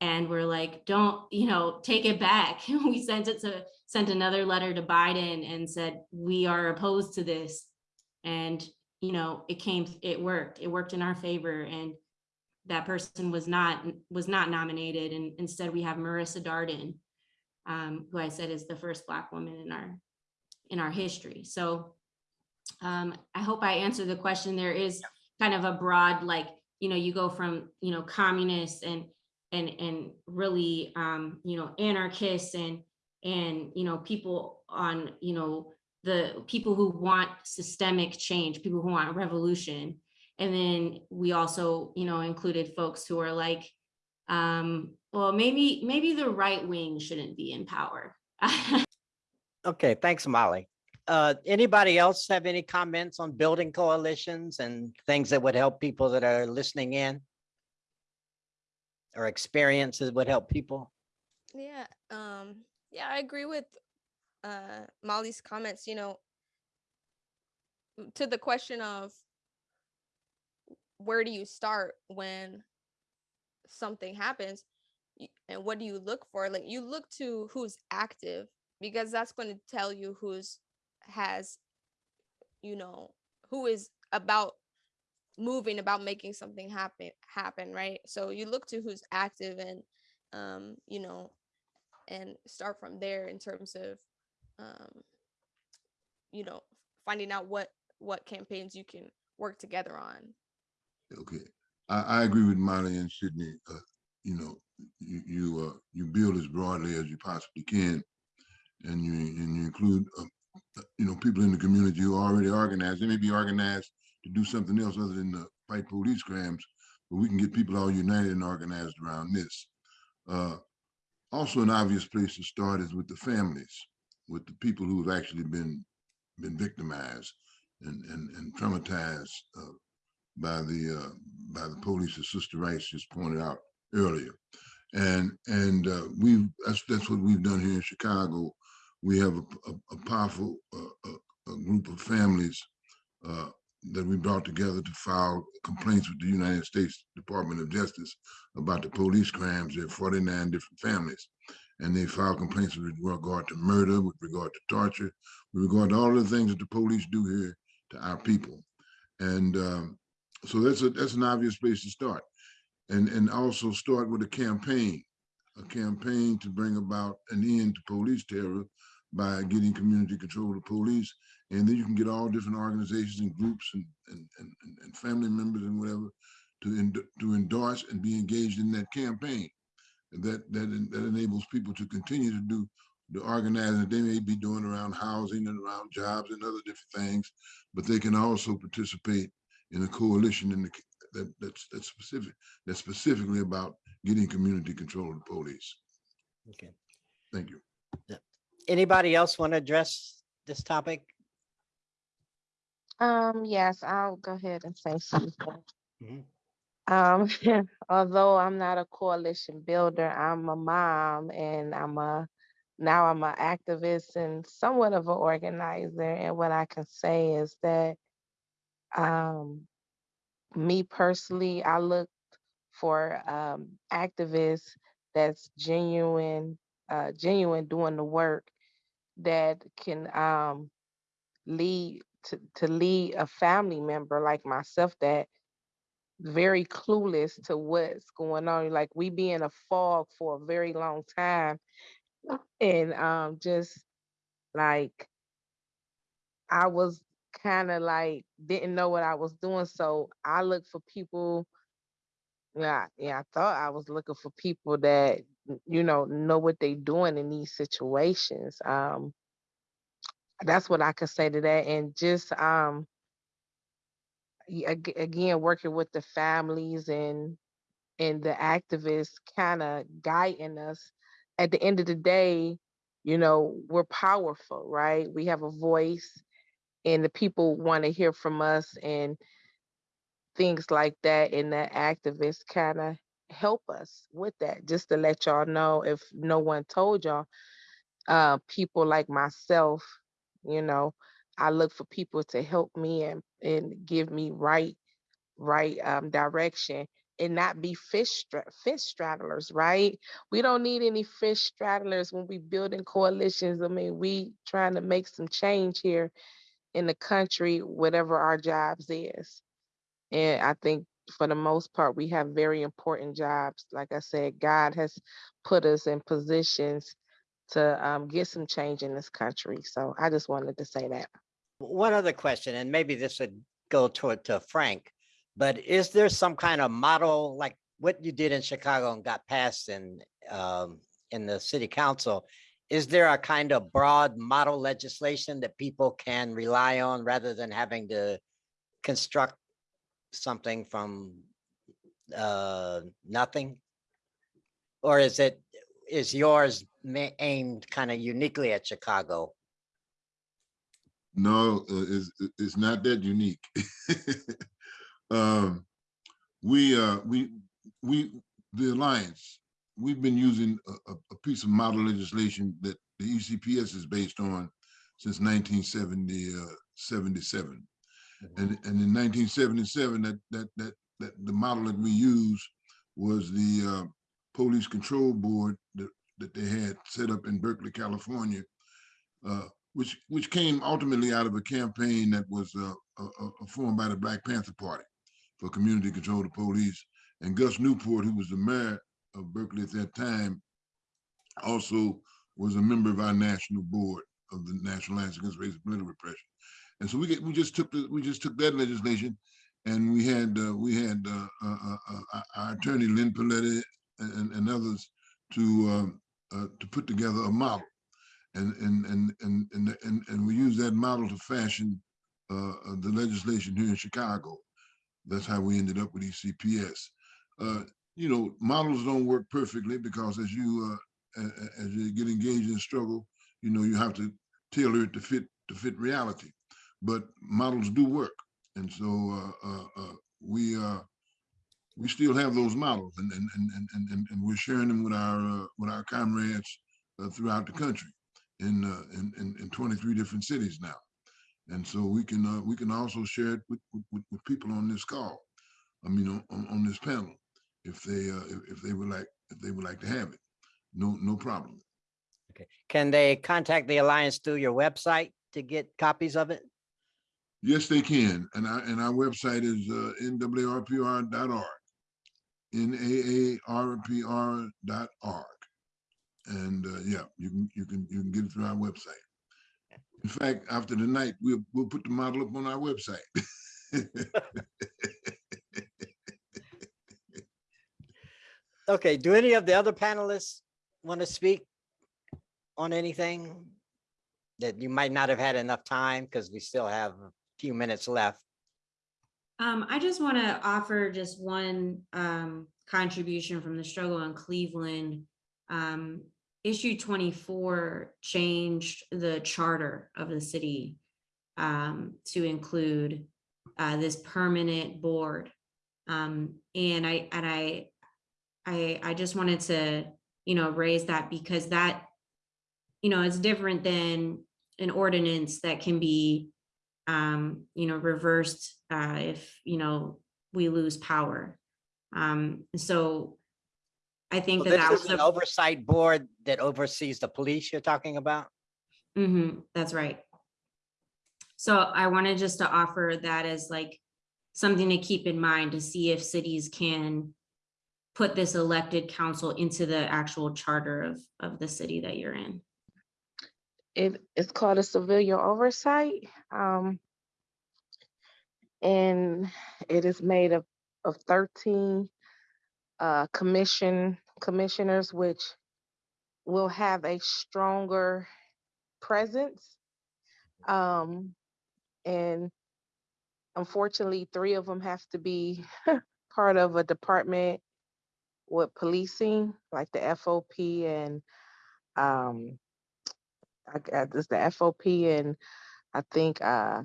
And we're like, don't, you know, take it back. We sent it to, sent another letter to Biden and said, we are opposed to this. And, you know, it came, it worked, it worked in our favor and that person was not, was not nominated. And instead we have Marisa Darden, um, who I said is the first Black woman in our, in our history. So um, I hope I answered the question. There is kind of a broad, like, you know, you go from, you know, communists and, and, and really, um, you know, anarchists and, and, you know, people on, you know, the people who want systemic change, people who want revolution. And then we also, you know, included folks who are like, um, well, maybe, maybe the right wing shouldn't be in power. Okay, thanks, Molly. Uh, anybody else have any comments on building coalitions and things that would help people that are listening in? Or experiences would help people? Yeah, um, yeah, I agree with uh Molly's comments, you know, to the question of where do you start when something happens and what do you look for? Like you look to who's active because that's going to tell you who's has you know, who is about moving about making something happen happen right so you look to who's active and um you know and start from there in terms of um you know finding out what what campaigns you can work together on Okay, I, I agree with Molly and Sydney. Uh, you know, you, you, uh, you build as broadly as you possibly can. And you, and you include, uh, you know, people in the community who already organized. They may be organized to do something else other than to fight police crimes, but we can get people all united and organized around this. Uh, also, an obvious place to start is with the families, with the people who have actually been, been victimized and, and, and traumatized, uh, by the uh, by the police, as Sister Rice just pointed out earlier, and and uh, we've that's that's what we've done here in Chicago. We have a, a, a powerful uh, a, a group of families uh, that we brought together to file complaints with the United States Department of Justice about the police crimes. Are 49 different families, and they filed complaints with regard to murder, with regard to torture, with regard to all the things that the police do here to our people. And um, so that's a that's an obvious place to start and and also start with a campaign a campaign to bring about an end to police terror by getting community control of police and then you can get all different organizations and groups and and and, and family members and whatever to end, to endorse and be engaged in that campaign that that that enables people to continue to do the organizing that they may be doing around housing and around jobs and other different things but they can also participate in a coalition in the, that, that's, that's specific, that's specifically about getting community control of the police. Okay. Thank you. Anybody else want to address this topic? Um, yes, I'll go ahead and say something. Mhm. Um, although I'm not a coalition builder, I'm a mom and I'm a, now I'm an activist and somewhat of an organizer. And what I can say is that, um, me personally, I look for, um, activists that's genuine, uh, genuine doing the work that can, um, lead to, to lead a family member like myself that very clueless to what's going on. Like we be in a fog for a very long time. And um just like I was kind of like didn't know what I was doing. So I look for people. Yeah, yeah, I thought I was looking for people that you know know what they doing in these situations. Um that's what I could say to that. And just um ag- again working with the families and and the activists kind of guiding us at the end of the day you know we're powerful right we have a voice and the people want to hear from us and things like that and the activists kind of help us with that just to let y'all know if no one told y'all uh people like myself you know i look for people to help me and and give me right right um, direction and not be fish fish straddlers, right? We don't need any fish straddlers when we building coalitions. I mean, we trying to make some change here in the country, whatever our jobs is. And I think for the most part, we have very important jobs. Like I said, God has put us in positions to um, get some change in this country. So I just wanted to say that. One other question, and maybe this would go toward to Frank, but is there some kind of model like what you did in Chicago and got passed in um, in the city council? Is there a kind of broad model legislation that people can rely on rather than having to construct something from uh, nothing? Or is it, is yours aimed kind of uniquely at Chicago? No, uh, it's, it's not that unique. Um, we, uh, we, we, the Alliance, we've been using a, a, piece of model legislation that the ECPS is based on since nineteen seventy, uh, seventy-seven. And, and in nineteen seventy-seven, that, that, that, that the model that we used was the, uh, Police Control Board that, they had set up in Berkeley, California, uh, which, which came ultimately out of a campaign that was, uh, uh, uh, formed by the Black Panther Party for community control of the police. And Gus Newport, who was the mayor of Berkeley at that time, also was a member of our national board of the National Alliance Against Racial Political Repression. And so we get, we just took the, we just took that legislation and we had, uh, we had, uh, uh, uh, uh, our attorney Lynn Paletti and, and others to, um, uh, to put together a model. And, and, and, and, and, and, and we use that model to fashion, uh, the legislation here in Chicago. That's how we ended up with ECPS. Uh, you know, models don't work perfectly because as you, uh, as you get engaged in struggle, you know, you have to tailor it to fit, to fit reality. But models do work. And so, uh, we, we still have those models and, and, and, and, and, and- we're sharing them with our, uh, with our comrades uh, throughout the country in, uh, in, in, in 23 different cities now. And so we can, uh, we can also share it with, with, with- people on this call. I mean, on, on, on this panel, if they, uh, if, if they would like, if they would like to have it. No, no problem. Okay, can they contact the Alliance through your website to get copies of it? Yes, they can. And our, and our website is, uh, naarpr.org. N-A-A-R-P-R.org. And, uh, yeah, you can, you can, you can get it through our website. In fact, after the night, we'll, we'll put the model up on our website. Okay, do any of the other panelists want to speak on anything that you might not have had enough time because we still have a few minutes left? Um, I just want to offer just one um, contribution from the struggle in Cleveland. Um, issue twenty-four changed the charter of the city um, to include uh, this permanent board. Um, and I, and I, I, I just wanted to, you know, raise that because that, you know, it's different than an ordinance that can be, um, you know, reversed uh, if, you know, we lose power. Um, so I think that that was an the oversight board that oversees the police you're talking about? Mm-hmm, that's right. So I wanted just to offer that as like something to keep in mind to see if cities can put this elected council into the actual charter of, of the city that you're in. It is called a civilian oversight. Um, and it is made of, of thirteen uh, commission, commissioners, which will have a stronger presence. Um, and unfortunately, three of them have to be part of a department with policing, like the FOP and, um, I, uh, this the FOP and I think, uh,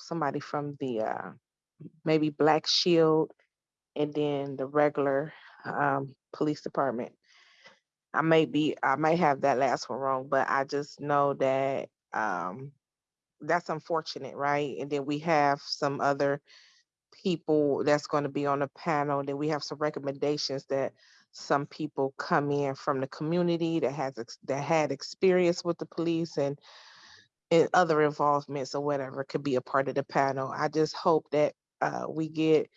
somebody from the, uh, maybe Black Shield and then the regular, um, police department. I may be, I may have that last one wrong, but I just know that, um, that's unfortunate, right? And then we have some other people that's going to be on the panel. Then we have some recommendations that some people come in from the community that has, that had experience with the police and and other involvements or whatever could be a part of the panel. I just hope that, uh, we get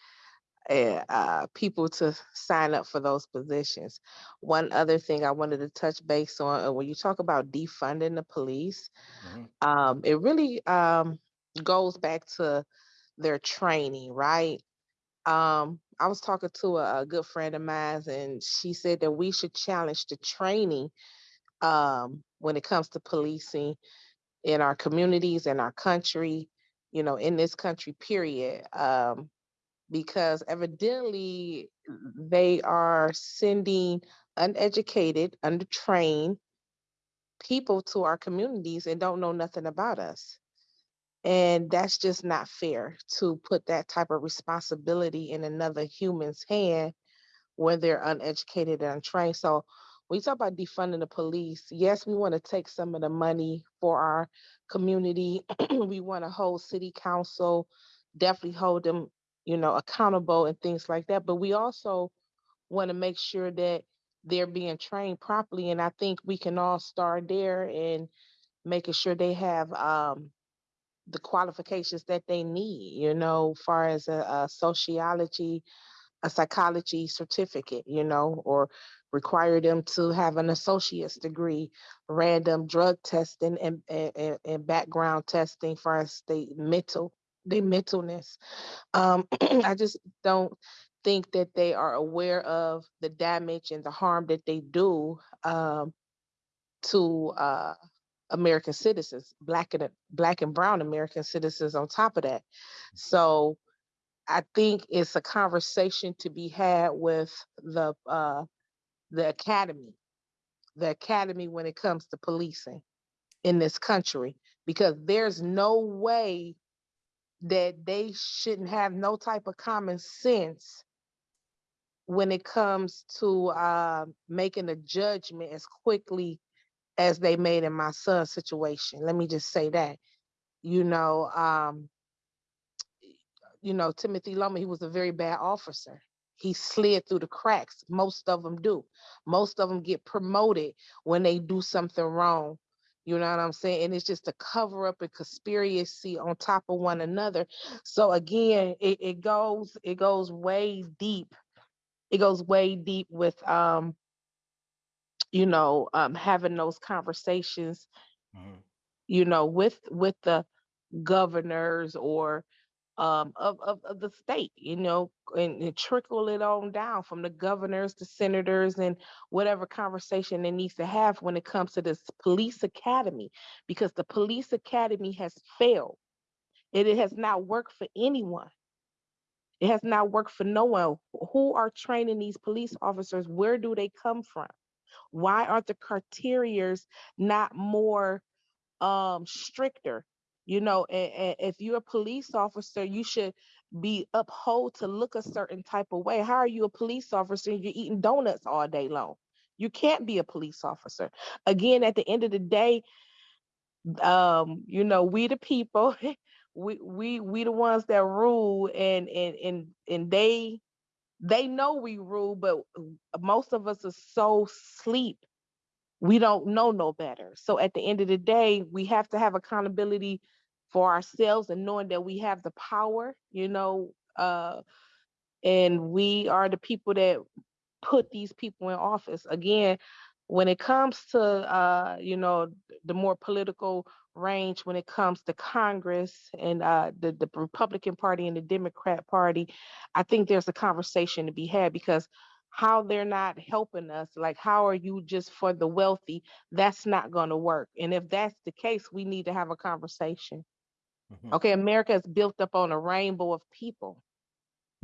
uh, uh, people to sign up for those positions. One other thing I wanted to touch base on, uh, when you talk about defunding the police, Mhm. um, it really um, goes back to their training, right? Um, I was talking to a, a good friend of mine, and she said that we should challenge the training um, when it comes to policing in our communities, in our country, you know, in this country, period. Um, because evidently they are sending uneducated, undertrained people to our communities and don't know nothing about us. And that's just not fair to put that type of responsibility in another human's hand when they're uneducated and untrained. So you talk about defunding the police, yes, we want to take some of the money for our community. we want to hold city council, definitely hold them, you know, accountable and things like that. But we also want to make sure that they're being trained properly. And I think we can all start there and making sure they have um, the qualifications that they need, you know, far as a, a sociology, a psychology certificate, you know, or require them to have an associate's degree, random drug testing and, and, and- background testing for us, the mental, the mentalness. Um, I just don't think that they are aware of the damage and the harm that they do um, to uh, American citizens, black and black and brown American citizens. On top of that, so I think it's a conversation to be had with the uh, the academy, the academy when it comes to policing in this country, because there's no way that they shouldn't have no type of common sense when it comes to uh, making a judgment as quickly as they made in my son's situation. Let me just say that, you know, um, you know, Timothy Loehmann, he was a very bad officer. He slid through the cracks. Most of them do. Most of them get promoted when they do something wrong. You know what I'm saying? And it's just a cover up and conspiracy on top of one another. So again, it, it goes, it goes way deep. It goes way deep with um, you know, um having those conversations, Mhm. you know, with with the governors or um, of, of, of the state, you know, and, and trickle it on down from the governors to senators and whatever conversation it needs to have when it comes to this police academy, because the police academy has failed. It, it has not worked for anyone. It has not worked for no one. Who are training these police officers? Where do they come from? Why aren't the criterias not more um stricter? You know, and, if you're a police officer, you should be uphold to look a certain type of way. How are you a police officer? and You're eating donuts all day long. You can't be a police officer. Again, at the end of the day, um, you know, we the people, we we we the ones that rule and and and and they they know we rule, but most of us are so sleep. We don't know no better. So at the end of the day, we have to have accountability for ourselves and knowing that we have the power, you know, uh, and we are the people that put these people in office. Again, when it comes to uh, you know, the more political range when it comes to Congress and uh, the, the Republican Party and the Democrat Party, I think there's a conversation to be had because how they're not helping us, like how are you just for the wealthy? That's not going to work. And if that's the case, we need to have a conversation. Mhm. Okay, America is built up on a rainbow of people.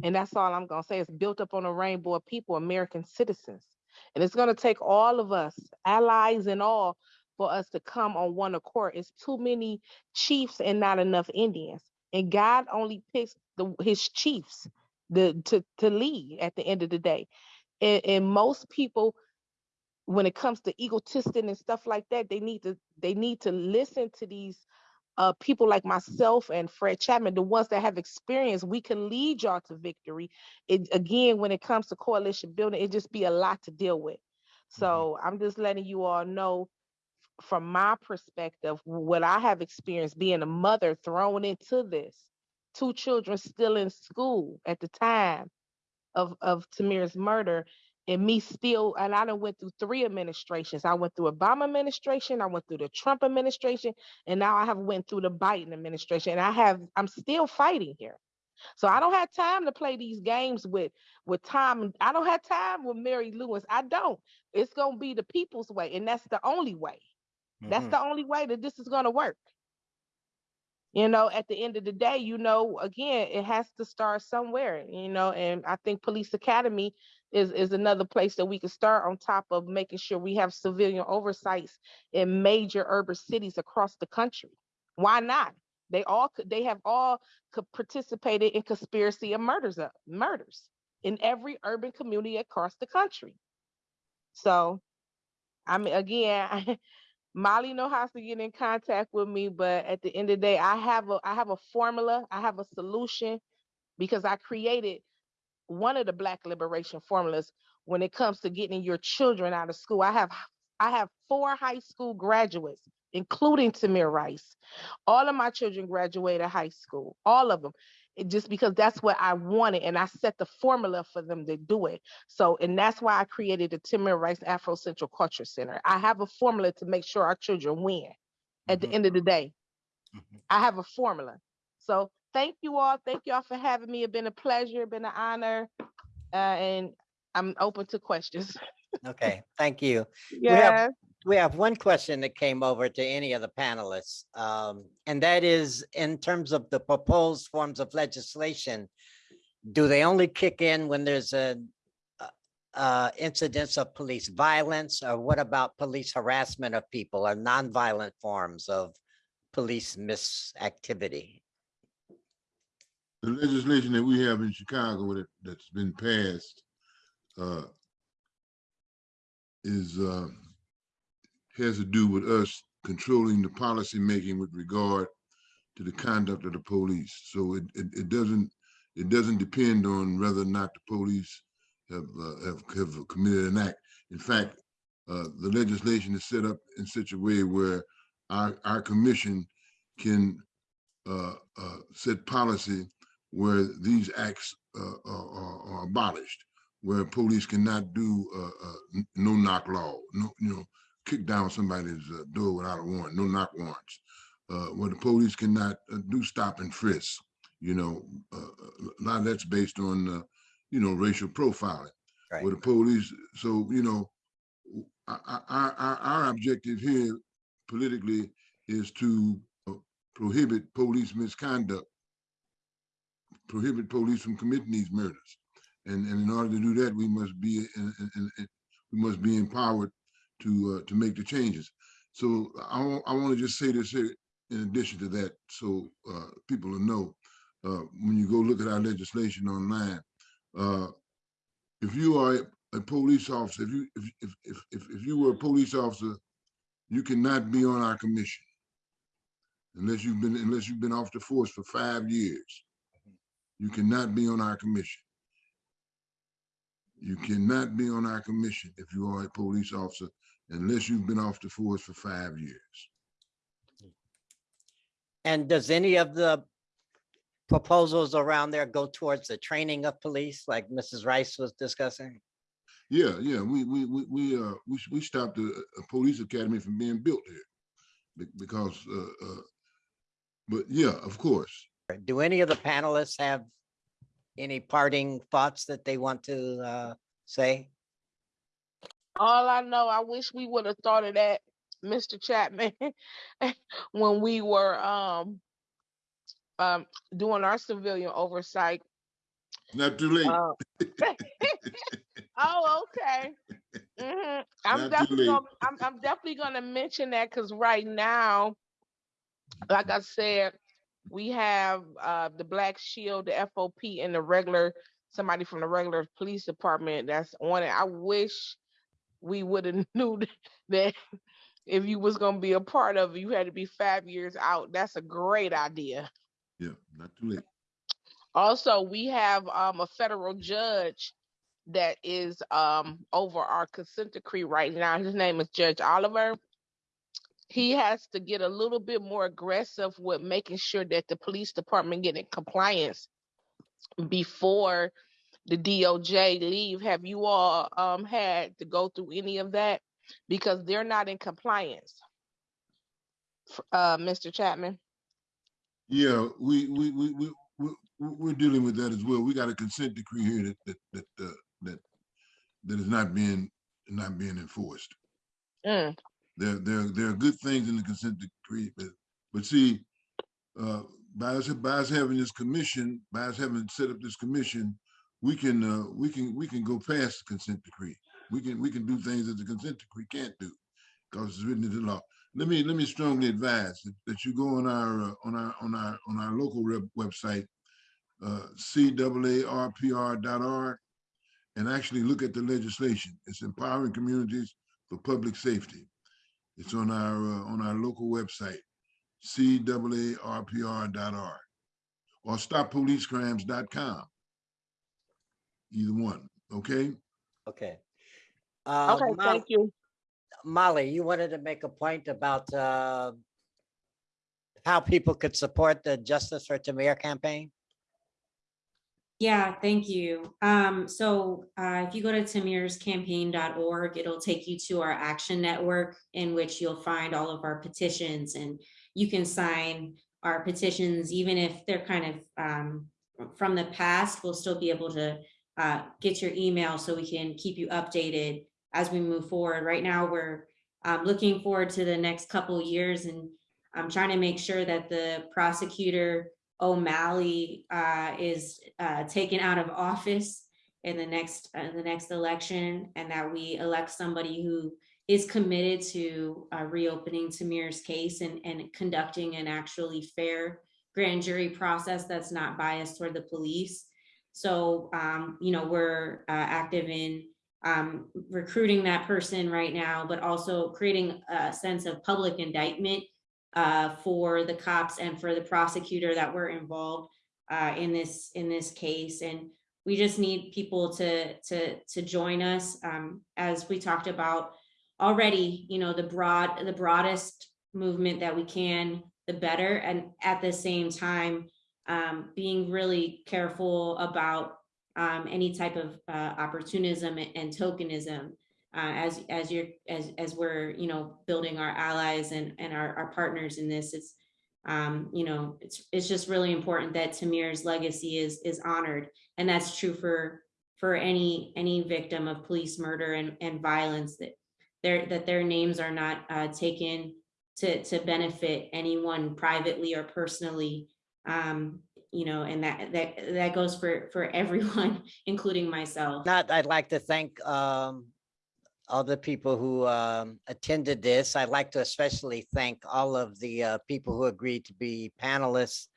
And that's all I'm going to say. It's built up on a rainbow of people, American citizens. And it's going to take all of us, allies and all, for us to come on one accord. It's too many chiefs and not enough Indians. And God only picks the, his chiefs the, to, to lead at the end of the day. And, and most people, when it comes to egotistic and stuff like that, they need to they need to listen to these uh, people like myself and Fred Chapman, the ones that have experience, we can lead y'all to victory. It again, when it comes to coalition building, it just be a lot to deal with. So I'm just letting you all know from my perspective, what I have experienced being a mother thrown into this, two children still in school at the time of, of Tamir's murder, and me still, and I done went through three administrations. I went through Obama administration, I went through the Trump administration, and now I have went through the Biden administration. And I have, I'm still fighting here. So I don't have time to play these games with with Tom. I don't have time with Mary Lewis. I don't. It's gonna be the people's way, and that's the only way. That's Mhm. the only way that this is going to work. You know, at the end of the day, you know, again, it has to start somewhere, you know, and I think Police Academy is is another place that we can start on top of making sure we have civilian oversights in major urban cities across the country. Why not? They all could they have all could participated in conspiracy and murders of murders in every urban community across the country. So I mean again, Molly know how to get in contact with me, but at the end of the day, I have a I have a formula, I have a solution because I created one of the Black liberation formulas when it comes to getting your children out of school. I have I have four high school graduates, including Tamir Rice. All of my children graduated high school, all of them. It just because that's what I wanted, and I set the formula for them to do it. So, and that's why I created the Tamir Rice Afro Central Culture Center. I have a formula to make sure our children win. At the Mhm. end of the day, Mhm. I have a formula. So, thank you all. Thank y'all for having me. It's been a pleasure. Been an honor, uh, and I'm open to questions. Okay, thank you. Yeah. We have one question that came over to any of the panelists, um, and that is in terms of the proposed forms of legislation, do they only kick in when there's a uh, uh, incidents of police violence, or what about police harassment of people or nonviolent forms of police misactivity? The legislation that we have in Chicago that, that's been passed uh, is, uh, has to do with us controlling the policy making with regard to the conduct of the police. So it, it, it doesn't, it doesn't depend on whether or not the police have, uh, have, have committed an act. In fact, uh, the legislation is set up in such a way where our, our commission can uh, uh, set policy where these acts uh, are, are- abolished, where police cannot do uh, no knock law, no, you know, kick down somebody's uh, door without a warrant, no knock warrants. Uh, Where the police cannot uh, do stop and frisk, you know, uh, a lot of that's based on, uh, you know, racial profiling. Right. Where the police, so, you know, our, our, our, our objective here politically is to uh, prohibit police misconduct, prohibit police from committing these murders. And, and in order to do that, we must be, in- in- in- in- we must be empowered to, uh, to make the changes. So I, I want to just say this here in addition to that, so, uh, people will know, uh, when you go look at our legislation online, uh, if you are a- police officer, if you, if, if, if, if, if you were a police officer, you cannot be on our commission unless you've been, unless you've been off the force for five years. You cannot be on our commission. You cannot be on our commission if you are a police officer unless you've been off the force for five years. And does any of the proposals around there go towards the training of police, like Mrs. Rice was discussing? Yeah, yeah, we, we, we, we, uh, we, we stopped a, a police academy from being built here. Because, uh, uh, but yeah, of course. Do any of the panelists have any parting thoughts that they want to uh, say? All I know, I wish we would have thought of that, Mr. Chapman, when we were um um doing our civilian oversight. Not too late. Uh, Oh, okay. Mhm. I'm Not definitely gonna, I'm, I'm definitely gonna mention that because right now, like I said, we have uh the Black Shield, the FOP, and the regular somebody from the regular police department that's on it. I wish we would have knew that if you was gonna be a part of it, you had to be five years out. That's a great idea. Yeah, not too late. Also, we have um a federal judge that is um over our consent decree right now. His name is Judge Oliver. He has to get a little bit more aggressive with making sure that the police department get in compliance before the DOJ leave. Have you all um had to go through any of that? Because they're not in compliance. Uh, Mr. Chapman. Yeah, we, we, we, we, we, we're dealing with that as well. We got a consent decree here that, that, that, uh, that, that is not being, not being enforced. Mm, There, there, there are good things in the consent decree, but, but see, uh, by us, by us having this commission, by us having set up this commission, we can, uh, we can, we can go past the consent decree. We can, we can do things that the consent decree can't do, because it's written into law. Let me, let me strongly advise that, that you go on our, uh, on our, on our, on our local website, uh, CAARPR.org, and actually look at the legislation. It's empowering communities for public safety. It's on our, uh, on our local website, CAARPR.org, or stoppolicecrimes.com. Either one, okay? Okay. Uh, okay, Mo- thank you. Molly, you wanted to make a point about uh, how people could support the Justice for Tamir campaign? Yeah, thank you. Um, so uh, if you go to tamirscampaign.org, it'll take you to our action network in which you'll find all of our petitions and you can sign our petitions, even if they're kind of um, from the past, we'll still be able to uh, get your email so we can keep you updated as we move forward. Right now, we're um, looking forward to the next couple years and I'm trying to make sure that the prosecutor O'Malley uh, is uh, taken out of office in the next, uh, the next election, and that we elect somebody who is committed to uh, reopening Tamir's case and, and conducting an actually fair grand jury process that's not biased toward the police. So, um, you know, we're uh, active in um, recruiting that person right now, but also creating a sense of public indictment uh, for the cops and for the prosecutor that were involved uh, in this in this case. And we just need people to to to join us um, as we talked about already. You know, the broad the broadest movement that we can, the better. And at the same time, um, being really careful about um, any type of uh, opportunism and, tokenism uh, as as you're as as we're you know building our allies and and our, our partners in this it's um you know it's it's just really important that Tamir's legacy is is honored. And that's true for for any any victim of police murder and and violence that their that their names are not uh, taken to to benefit anyone privately or personally um you know and that that that goes for for everyone including myself Not, I'd like to thank um, all the people who um, attended this. I'd like to especially thank all of the uh, people who agreed to be panelists.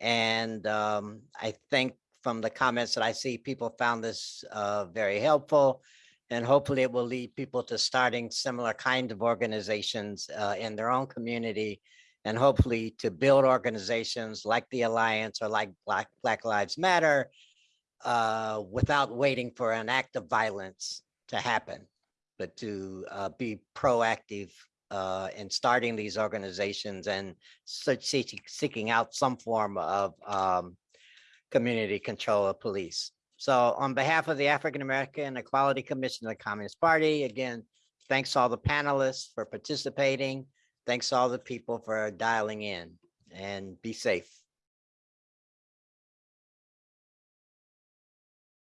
And um, I think from the comments that I see, people found this uh, very helpful. And hopefully it will lead people to starting similar kind of organizations uh, in their own community. And hopefully to build organizations like the Alliance or like Black, Black Lives Matter uh, without waiting for an act of violence to happen, but to uh, be proactive uh, in starting these organizations and seeking out some form of um, community control of police. So on behalf of the African American Equality Commission of the Communist Party, again, thanks to all the panelists for participating. Thanks all the people for dialing in and be safe.